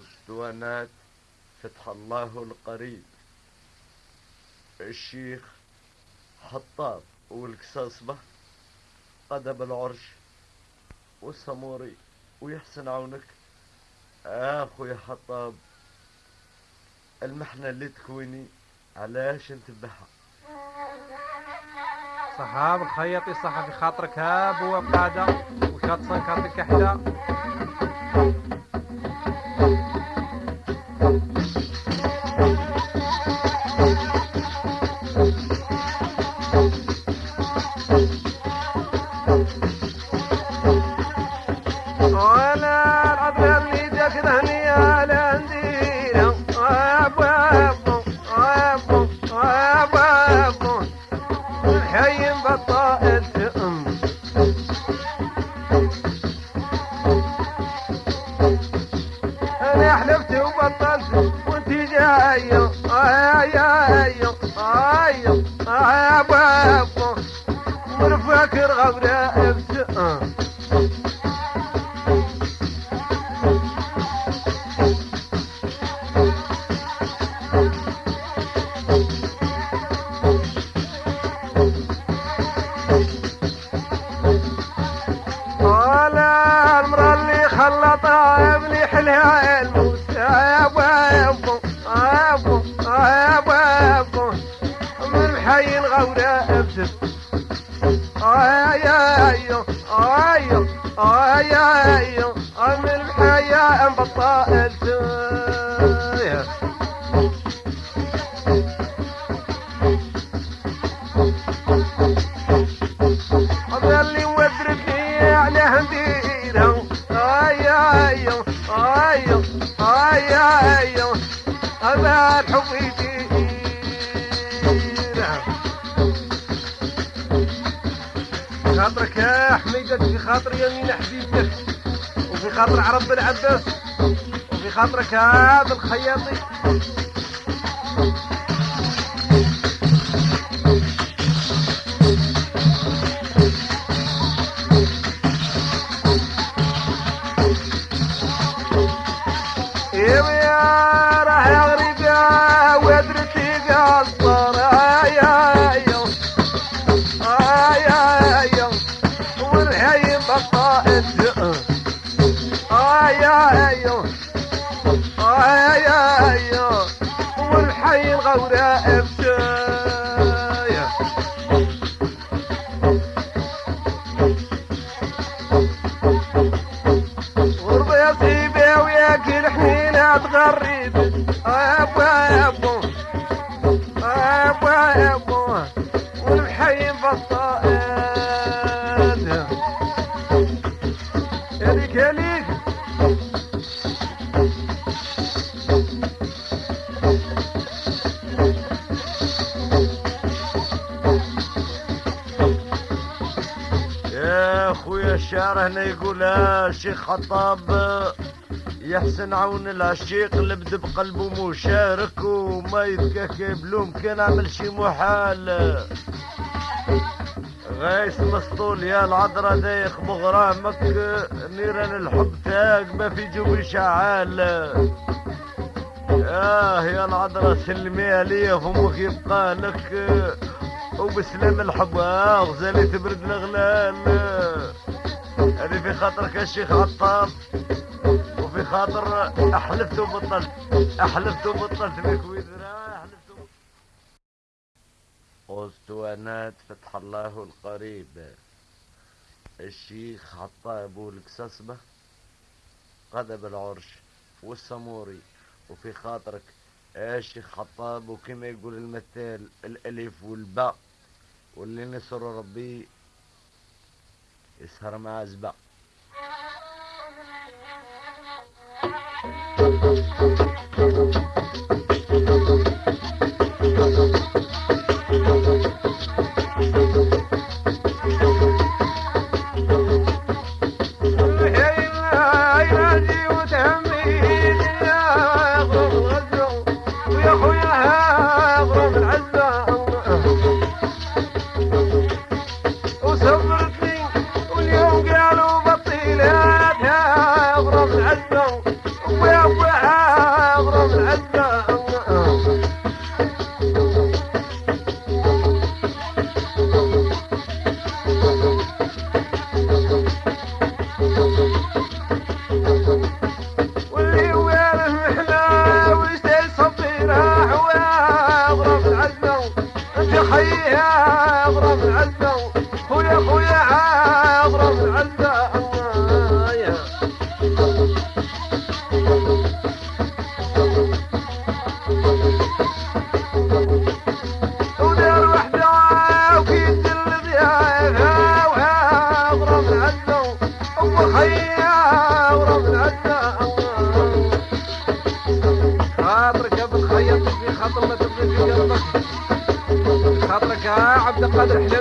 اسطوانات فتح الله القريب. الشيخ حطاب والقصاصبة قدم العرش والسموري ويحسن عونك. أخوي حطاب المحنة اللي تكويني علاش انتبهها؟ صحاب الخياطي صح في خاطرك هاب وقادة وشاط صنكاتك حدا Thank you. جاية اي اي حي الغورة ابسط آي آي آي آي آي من الحياة بطال اللي خاطرك يا حميدة في خاطر يمين حبيبتك وفي خاطر عرب بن عباس وفي خاطرك هذا الخياطي. أيوه ابشايا غربة يا سيبي وياكل حنينة تغرب ابو أبو. ابو أبو. والحي بطائل يليك يليك الشعر هنا يقول شيخ خطاب. يحسن عون العشيق اللي بقلبه مشارك وما يتكاكب له كان عمل شي محال. غايس مسطول يا العذرة دايخ مغرامك نيران الحب تاق ما في جوبي شعال آه يا العذرة سلميها ليا فمك يبقى لك وبسلام الحب آه غزالي تبرد الغلال هذه في خاطرك يا شيخ عطار وفي خاطر أحلفت وبطلت أحلفت وبطلت بك وبطلت. اسطوانات فتح الله القريب. الشيخ حطاب والقصصبة قدب العرش والسموري. وفي خاطرك يا شيخ حطاب وكما يقول المثال الألف والباء واللي نصر ربي يسهر مع زبا خيها اغرب يا